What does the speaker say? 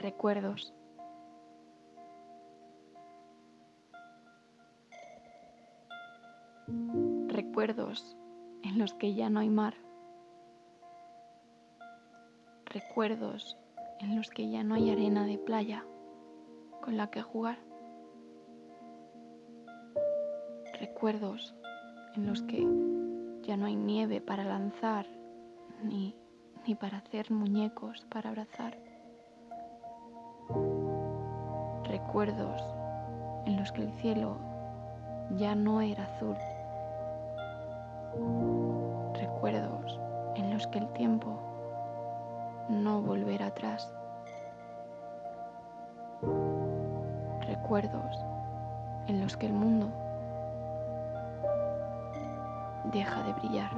recuerdos. Recuerdos en los que ya no hay mar. Recuerdos en los que ya no hay arena de playa con la que jugar. Recuerdos en los que ya no hay nieve para lanzar ni, ni para hacer muñecos para abrazar. Recuerdos en los que el cielo ya no era azul. Recuerdos en los que el tiempo no volverá atrás. Recuerdos en los que el mundo deja de brillar.